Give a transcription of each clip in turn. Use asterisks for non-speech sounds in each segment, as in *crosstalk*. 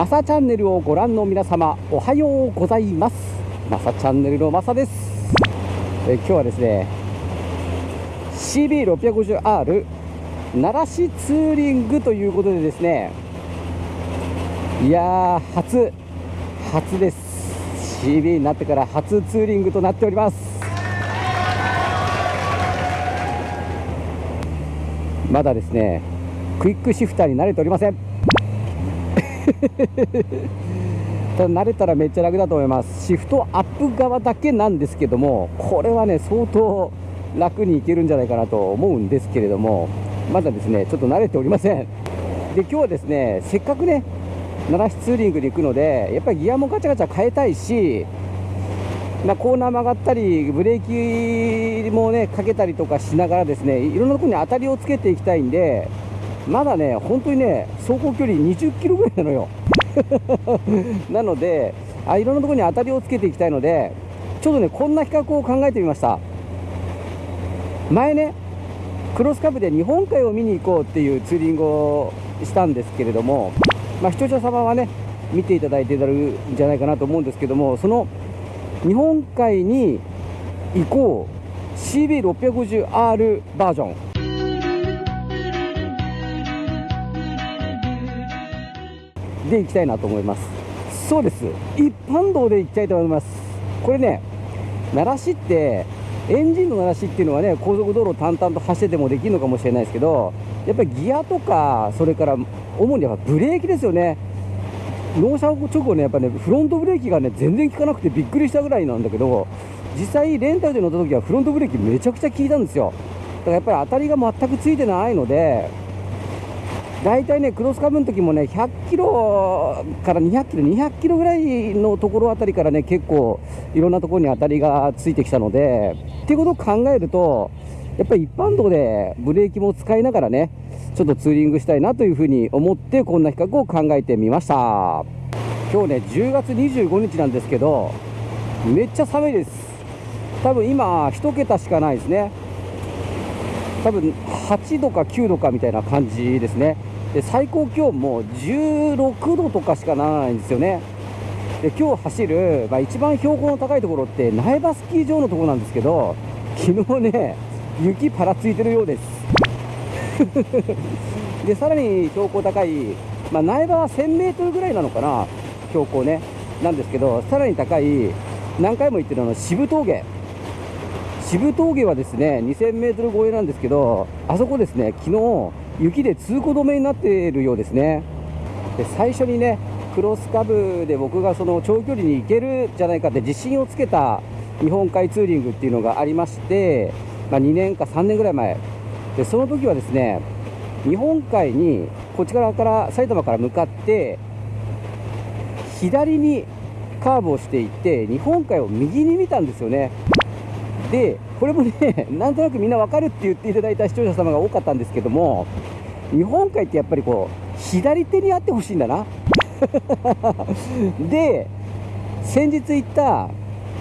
マサチャンネルをご覧の皆様おはようございます。マサチャンネルのマサです。え今日はですね CB650R 奈良市ツーリングということでですねいやー初初です。CB になってから初ツーリングとなっております。まだですねクイックシフターに慣れておりません。*laughs* ただ慣れたらめっちゃ楽だと思いますシフトアップ側だけなんですけどもこれはね相当楽にいけるんじゃないかなと思うんですけれどもまだですねちょっと慣れておりませんで今日はですねせっかくね奈良市ツーリングに行くのでやっぱりギアもガチャガチャ変えたいしま、コーナー曲がったりブレーキもねかけたりとかしながらですねいろんなところに当たりをつけていきたいんでまだね、本当にね、走行距離20キロぐらいなのよ。*laughs* なのであ、いろんなところに当たりをつけていきたいので、ちょっとね、こんな比較を考えてみました。前ね、クロスカブで日本海を見に行こうっていうツーリングをしたんですけれども、まあ、視聴者様はね、見ていただいていただくんじゃないかなと思うんですけども、その日本海に行こう CB650R バージョン。で行きたいなと思います。そうです。一般道で行きたいと思います。これね奈良市ってエンジンの奈良市っていうのはね高速道路を淡々と走っててもできるのかもしれないですけどやっぱりギアとかそれから主にやっぱブレーキですよね。納車直後ねやっぱねフロントブレーキがね全然効かなくてびっくりしたぐらいなんだけど実際レンタルで乗った時はフロントブレーキめちゃくちゃ効いたんですよ。だからやっぱり当たりが全くついてないので大体ね、クロスカブの時もね、100キロから200キロ、200キロぐらいのところあたりからね、結構いろんなところに当たりがついてきたので、っていうことを考えると、やっぱり一般道でブレーキも使いながらね、ちょっとツーリングしたいなというふうに思って、こんな比較を考えてみました。今日ね、10月25日なんですけど、めっちゃ寒いです。多分今、1桁しかないですね。多分8度か9度かみたいな感じですね。で最高気温も16度とかしかならないんですよね。で今日走る、まあ、一番標高の高いところって苗場スキー場のところなんですけど昨日ね雪パラついてるようです。*laughs* でさらに標高高い、まあ、苗場は 1000m ぐらいなのかな標高ね。なんですけどさらに高い何回も言ってるあの渋峠。渋峠はですね 2000m 超えなんですけどあそこですね昨日雪で通行止めになっているようですね。で最初にねクロスカブで僕がその長距離に行けるじゃないかって自信をつけた日本海ツーリングっていうのがありまして、まあ、2年か3年ぐらい前。でその時はですね日本海にこっち側から埼玉から向かって左にカーブをしていって日本海を右に見たんですよね。でこれもね *laughs* なんとなくみんな分かるって言っていただいた視聴者様が多かったんですけども日本海ってやっぱりこう左手にあってほしいんだな。*laughs* で先日行った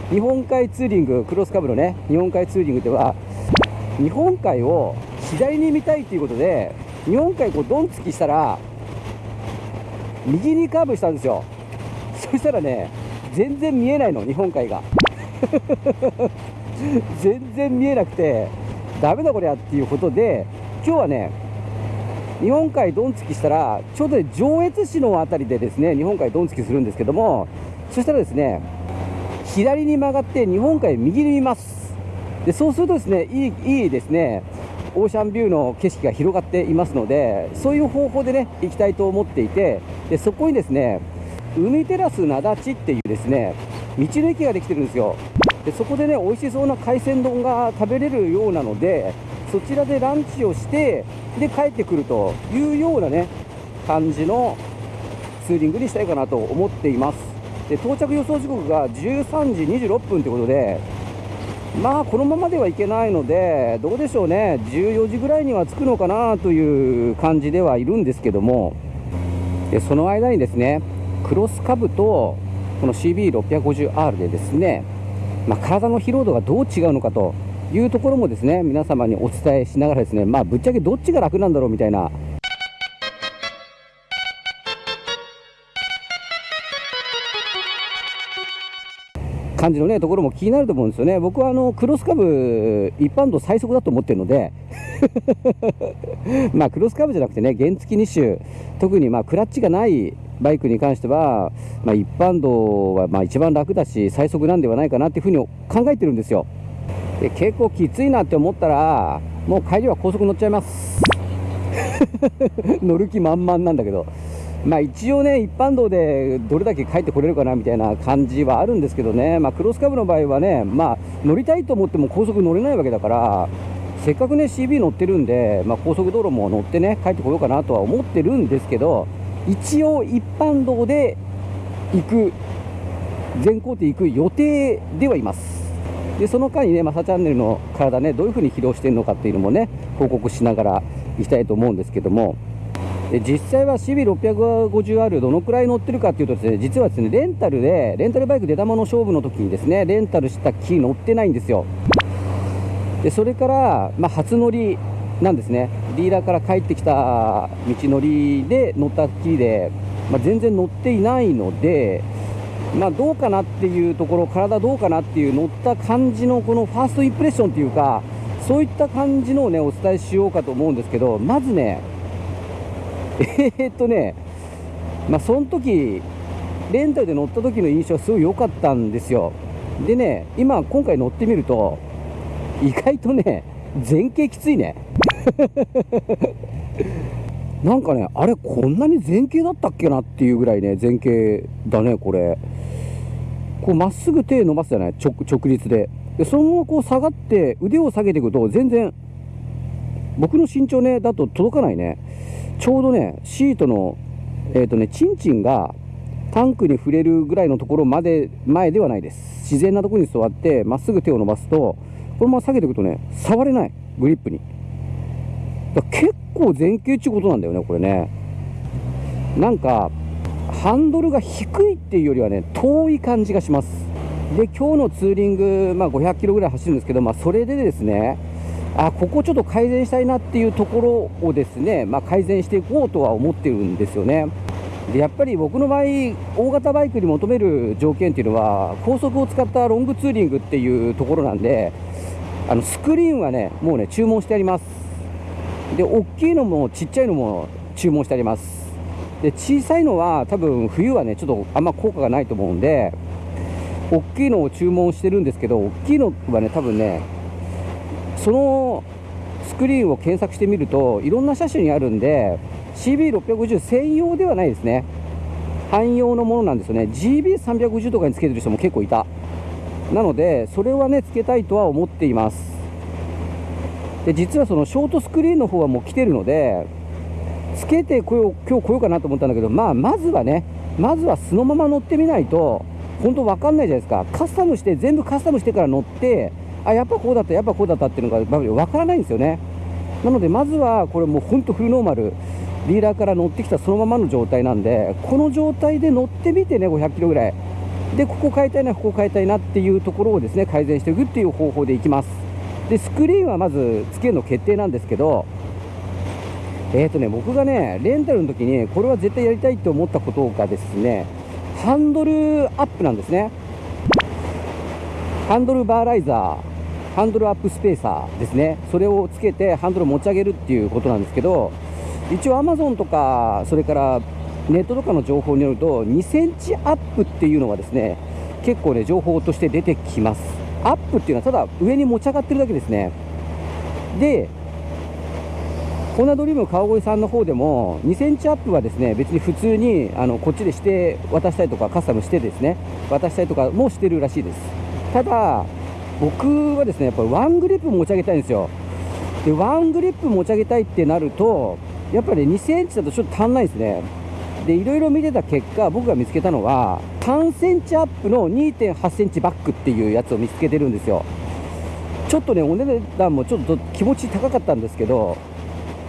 日本海ツーリングクロスカブのね日本海ツーリングでは日本海を左に見たいということで日本海こうドン突きしたら右にカーブしたんですよ。そしたらね全然見えないの日本海が。*laughs* 全然見えなくてダメだこりゃっていうことで今日はね日本海ドン突きしたらちょうど、ね、上越市の辺りでですね日本海ドン突きするんですけどもそしたらですね左に曲がって日本海右に見ます。でそうするとですねいいいいですねオーシャンビューの景色が広がっていますのでそういう方法でね行きたいと思っていてでそこにですね海テラス灘地っていうですね道の駅ができてるんですよ。でそこでね美味しそうな海鮮丼が食べれるようなのでそちらでランチをしてで帰ってくるというようなね感じのツーリングにしたいかなと思っています。で到着予想時刻が13時26分ということでまあこのままではいけないのでどうでしょうね。14時ぐらいには着くのかなという感じではいるんですけどもでその間にですねクロスカブとこの CB650R でですねまあ、体の疲労度がどう違うのかというところもですね皆様にお伝えしながらですねまあぶっちゃけどっちが楽なんだろうみたいな。感じのねところも気になると思うんですよね、僕はあのクロスカブ、一般道最速だと思ってるので、*laughs* まあクロスカブじゃなくてね、原付2種、特にまあクラッチがないバイクに関しては、まあ、一般道はまあ一番楽だし、最速なんではないかなっていうふうに考えてるんですよ。で結構きついなって思ったら、もう帰りは高速乗っちゃいます。*laughs* 乗る気満々なんだけど。まあ一応ね、一般道でどれだけ帰ってこれるかなみたいな感じはあるんですけどね、まあ、クロスカブの場合はね、まあ、乗りたいと思っても高速乗れないわけだから、せっかくね、CB 乗ってるんで、まあ、高速道路も乗ってね、帰ってこようかなとは思ってるんですけど、一応一般道で行く、全工程行く予定ではいます。でその間にね、マサチャンネルの体ね、どういう風に疲労しているのかっていうのもね、報告しながらいきたいと思うんですけども、で実際は CB650R どのくらい乗ってるかっていうとですね、実はですね、レンタルで、レンタルバイク出玉の勝負の時にですね、レンタルしたキー乗ってないんですよ。で、それから、まあ、初乗りなんですね。ディーラーから帰ってきた道のりで乗ったキーで、まあ、全然乗っていないので、まあ、どうかなっていうところ、体どうかなっていう乗った感じのこのファーストインプレッションっていうか、そういった感じのをね、お伝えしようかと思うんですけど、まずね、*laughs* えー、っとね、まあ、その時レンタルで乗った時の印象はすごい良かったんですよ。でね、今、今回乗ってみると、意外とね、前傾きついね。*laughs* なんかね、あれ、こんなに前傾だったっけなっていうぐらいね、前傾だね、これ。こう、まっすぐ手伸ばすじゃない？直、直立で。で、そのままこう下がって、腕を下げていくと、全然、僕の身長ね、だと届かないね。ちょうどね、シートの、えっ、ー、とね、チンチンがタンクに触れるぐらいのところまで、前ではないです。自然なところに座って、まっすぐ手を伸ばすと、このまま下げていくとね、触れない。グリップに。だ結構前傾っていうことなんだよね、これね。なんか、ハンドルが低いっていうよりはね、遠い感じがします。で、今日のツーリング、まあ、500キロぐらい走るんですけど、まあ、それでですね、あここちょっと改善したいなっていうところをですね、まあ、改善していこうとは思ってるんですよね。でやっぱり僕の場合、大型バイクに求める条件っていうのは、高速を使ったロングツーリングっていうところなんで、あのスクリーンはね、もうね、注文してあります。で、大きいのもちっちゃいのも注文してあります。で、小さいのは多分冬はね、ちょっとあんま効果がないと思うんで、大きいのを注文してるんですけど、大きいのはね、多分ね、そのスクリーンを検索してみるといろんな車種にあるんで CB650 専用ではないですね。汎用のものなんですよね。GB350 とかにつけてる人も結構いた。なのでそれはねつけたいとは思っています。で実はそのショートスクリーンの方はもう来てるのでつけてこよ今日来ようかなと思ったんだけどまあまずはねまずはそのまま乗ってみないと本当分かんないじゃないですか。カスタムして全部カスタムしてから乗ってあやっぱこうだったやっぱこうだったっていうのが分からないんですよね。なのでまずはこれもう本当フルノーマルディーラーから乗ってきたそのままの状態なんでこの状態で乗ってみてね500キロぐらい。でここ変えたいなここ変えたいなっていうところをですね改善していくっていう方法でいきます。でスクリーンはまずつけるの決定なんですけどえーとね僕がねレンタルの時にこれは絶対やりたいと思ったことがですねハンドルアップなんですね。ハンドルバーライザーハンドルアップスペーサーですね。それをつけてハンドル持ち上げるっていうことなんですけど一応アマゾンとかそれからネットとかの情報によると2センチアップっていうのはですね結構ね情報として出てきます。アップっていうのはただ上に持ち上がってるだけですね。でコーナードリーム川越さんの方でも2センチアップはですね別に普通にあのこっちでして渡したりとかカスタムしてですね渡したりとかもしてるらしいです。ただ僕はですねやっぱりワングリップ持ち上げたいんですよ。でワングリップ持ち上げたいってなるとやっぱり2センチだとちょっと足んないですね。でいろいろ見てた結果僕が見つけたのは3センチアップの2.8センチバックっていうやつを見つけてるんですよ。ちょっとねお値段もちょっと気持ち高かったんですけど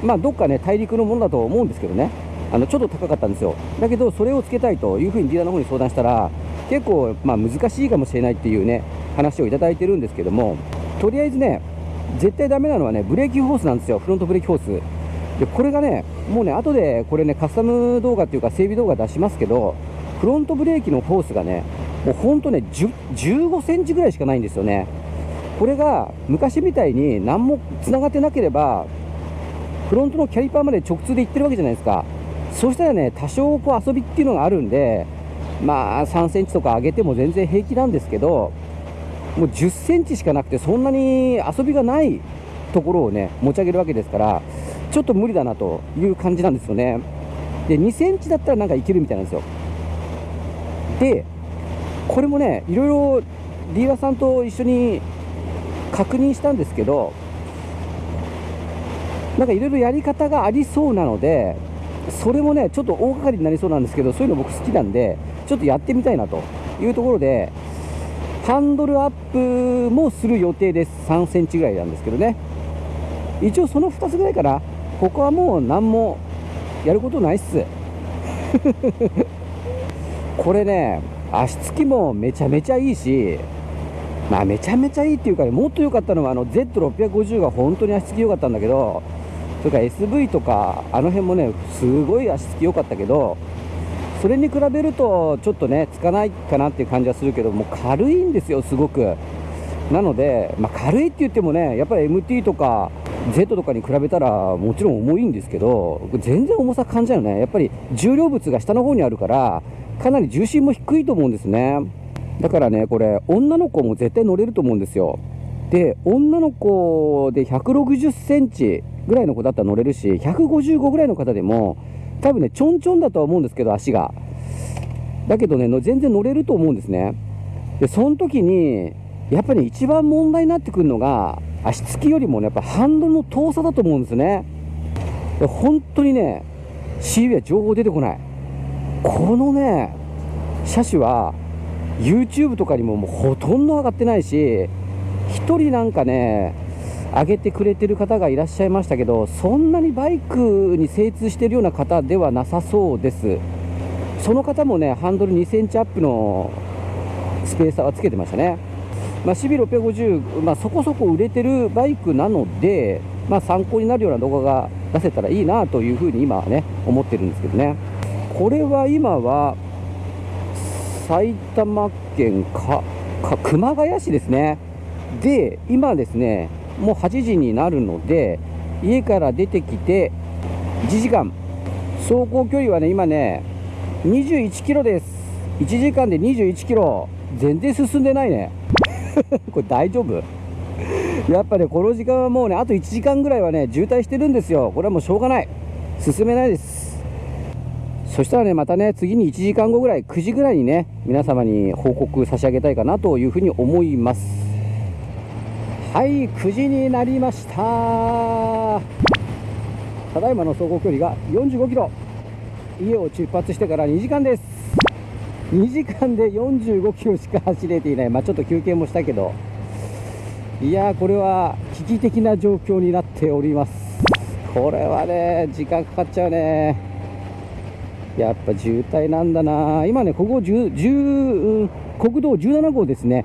まあどっかね大陸のものだと思うんですけどね。あのちょっと高かったんですよ。だけどそれをつけたいというふうにディーラーの方に相談したら結構まあ難しいかもしれないっていうね話をいただいてるんですけどもとりあえずね絶対ダメなのはねブレーキホースなんですよ。フロントブレーキホース。でこれがねもうね後でこれねカスタム動画っていうか整備動画出しますけどフロントブレーキのホースがねもうほんとね15センチぐらいしかないんですよね。これが昔みたいに何もつながってなければフロントのキャリパーまで直通で行ってるわけじゃないですか。そしたらね多少こう遊びっていうのがあるんでまあ3センチとか上げても全然平気なんですけどもう10センチしかなくてそんなに遊びがないところをね持ち上げるわけですからちょっと無理だなという感じなんですよね。で2センチだったらなんかいけるみたいなんですよ。でこれもねいろいろディーラーさんと一緒に確認したんですけどなんかいろいろやり方がありそうなのでそれもねちょっと大掛かりになりそうなんですけどそういうの僕好きなんでちょっとやってみたいなというところでハンドルアップもする予定です。3センチぐらいなんですけどね。一応その2つぐらいかな。ここはもう何もやることないっす。*laughs* これね足つきもめちゃめちゃいいしまあめちゃめちゃいいっていうかねもっと良かったのはあの Z650 が本当に足つき良かったんだけどそれから SV とかあの辺もねすごい足つき良かったけどそれに比べるとちょっとねつかないかなっていう感じはするけども軽いんですよすごく。なので、まあ、軽いって言ってもねやっぱり MT とか Z とかに比べたらもちろん重いんですけど全然重さ感じないよね。やっぱり重量物が下の方にあるからかなり重心も低いと思うんですね。だからねこれ女の子も絶対乗れると思うんですよ。で女の子で160センチぐらいの子だったら乗れるし155ぐらいの方でも多分ねちょんちょんだとは思うんですけど足が。だけどね全然乗れると思うんですね。でその時にやっぱりね一番問題になってくるのが足つきよりもねやっぱハンドルの遠さだと思うんですね。で本当にね CV は情報出てこない。このね車種は YouTube とかにももうほとんど上がってないし1人なんかね上げてくれてる方がいらっしゃいましたけどそんなにバイクに精通してるような方ではなさそうです。その方もねハンドル2センチアップのスペーサーはつけてましたね、まあ、CB650、まあ、そこそこ売れてるバイクなので、まあ、参考になるような動画が出せたらいいなというふうに今はね思ってるんですけどね。これは今は埼玉県かか熊谷市ですね。で今ですねもう8時になるので家から出てきて1時間。走行距離はね今ね21キロです。1時間で21キロ。全然進んでないね。*laughs* これ大丈夫？やっぱねこの時間はもうねあと1時間ぐらいはね渋滞してるんですよ。これはもうしょうがない。進めないです。そしたらね、またね、次に1時間後ぐらい、9時ぐらいにね、皆様に報告差し上げたいかなというふうに思います。はい、9時になりました。ただいまの走行距離が45キロ。家を出発してから2時間です。2時間で45キロしか走れていない。まあ、ちょっと休憩もしたけど。いやこれは危機的な状況になっております。これはね、時間かかっちゃうね。やっぱ渋滞なんだな今ねここ10 10国道17号ですね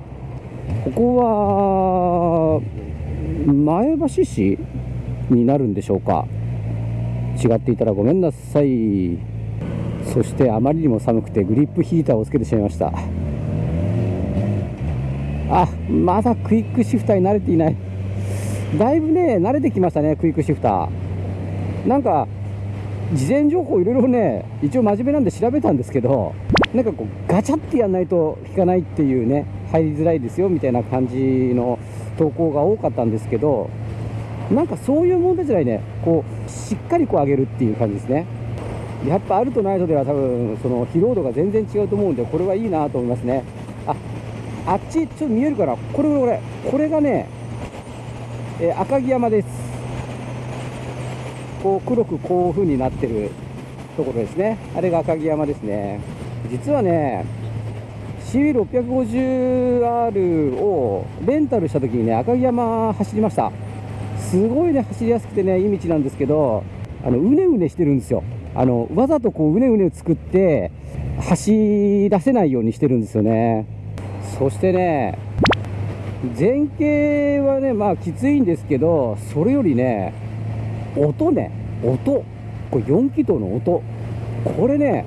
ここは橋市になるんでしょうか。違っていたらごめんなさい。そしてあまりにも寒くてグリップヒーターをつけてしまいました。あまだクイックシフターに慣れていない。だいぶね慣れてきましたねクイックシフター。なんか事前情報いろいろね一応真面目なんで調べたんですけどなんかこうガチャってやんないと引かないっていうね入りづらいですよみたいな感じの投稿が多かったんですけどなんかそういう問題じゃないね。こうしっかりこう上げるっていう感じですね。やっぱあるとないとでは多分その疲労度が全然違うと思うんでこれはいいなと思いますね。ああっちちょっと見えるかなこれこれこれ。がね、えー、赤城山です。こう黒くこういう風になってるところですね。あれが赤城山ですね。実はね CB650R をレンタルした時にね赤城山走りました。すごいね走りやすくてねいい道なんですけどあのうねうねしてるんですよ。あのわざとこううねうねを作って走らせないようにしてるんですよね。そしてね前傾はねまあきついんですけどそれよりね音ね音。これ4気筒の音。これね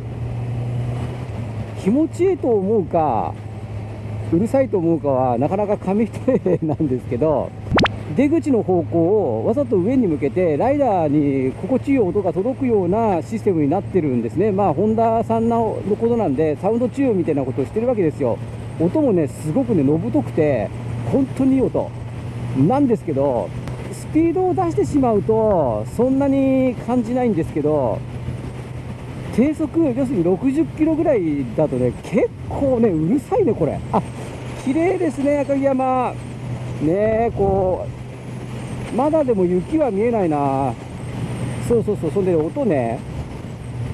気持ちいいと思うかうるさいと思うかはなかなか紙一重なんですけど出口の方向をわざと上に向けてライダーに心地いい音が届くようなシステムになってるんですね。まあホンダさんのことなんでサウンド治療みたいなことをしてるわけですよ。音もねすごくねのぶとくて本当にいい音。なんですけどスピードを出してしまうとそんなに感じないんですけど低速要するに60キロぐらいだとね結構ねうるさいねこれ。あ綺麗ですね赤城山。ねこうまだでも雪は見えないな。そうそうそうそんで音ね。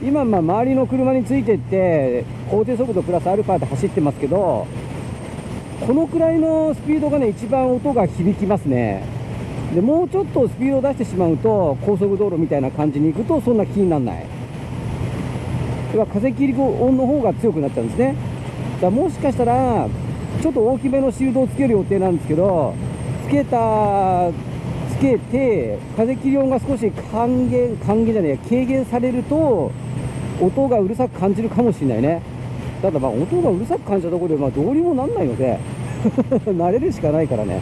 今まあ周りの車についてって法定速度プラスアルファで走ってますけどこのくらいのスピードがね一番音が響きますね。でもうちょっとスピードを出してしまうと高速道路みたいな感じに行くとそんな気にならない。要は風切り音の方が強くなっちゃうんですね。だもしかしたらちょっと大きめのシールドをつける予定なんですけどつけたつけて風切り音が少し還元還元じゃないや軽減されると音がうるさく感じるかもしれないね。ただまあ音がうるさく感じたところでまあどうにもなんないので *laughs* 慣れるしかないからね。